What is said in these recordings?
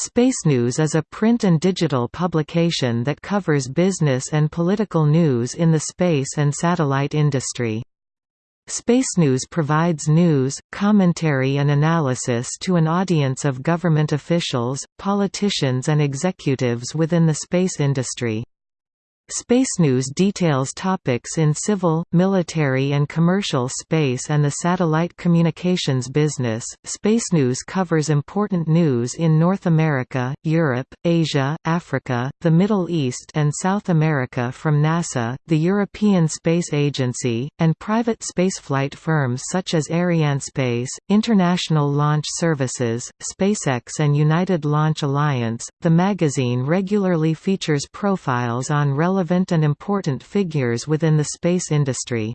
Space News is a print and digital publication that covers business and political news in the space and satellite industry. Space News provides news, commentary and analysis to an audience of government officials, politicians and executives within the space industry. Space News details topics in civil, military, and commercial space and the satellite communications business. Space News covers important news in North America, Europe, Asia, Africa, the Middle East, and South America from NASA, the European Space Agency, and private spaceflight firms such as Arianespace, International Launch Services, SpaceX, and United Launch Alliance. The magazine regularly features profiles on relevant relevant and important figures within the space industry.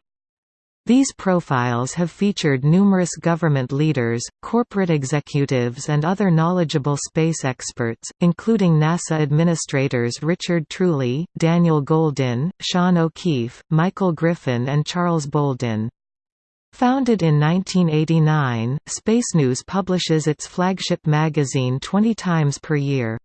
These profiles have featured numerous government leaders, corporate executives and other knowledgeable space experts, including NASA administrators Richard Truly, Daniel Goldin, Sean O'Keefe, Michael Griffin and Charles Bolden. Founded in 1989, Space News publishes its flagship magazine 20 times per year.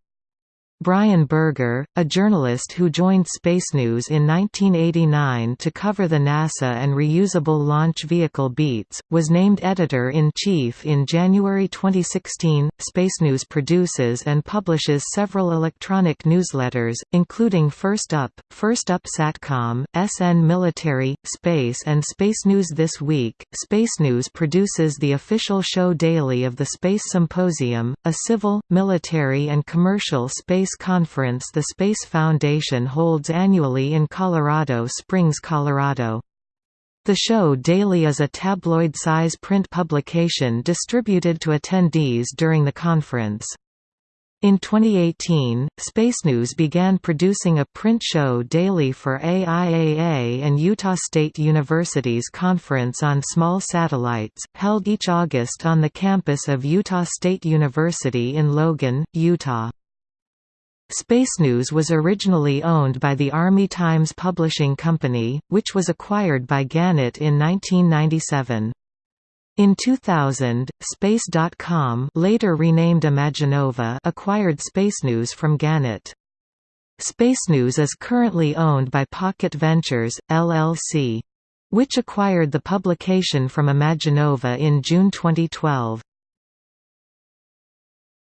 Brian Berger, a journalist who joined Space News in 1989 to cover the NASA and reusable launch vehicle beats, was named editor-in-chief in January 2016. Space News produces and publishes several electronic newsletters, including First Up, First Up Satcom, SN Military, Space and Space News This Week. Space News produces the official show daily of the Space Symposium, a civil, military and commercial space Space Conference the Space Foundation holds annually in Colorado Springs, Colorado. The show daily is a tabloid-size print publication distributed to attendees during the conference. In 2018, Space News began producing a print show daily for AIAA and Utah State University's Conference on Small Satellites, held each August on the campus of Utah State University in Logan, Utah. Space News was originally owned by the Army Times Publishing Company, which was acquired by Gannett in 1997. In 2000, Space.com later renamed Imaginova acquired Space News from Gannett. Space News is currently owned by Pocket Ventures, LLC. Which acquired the publication from Imaginova in June 2012.